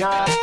家。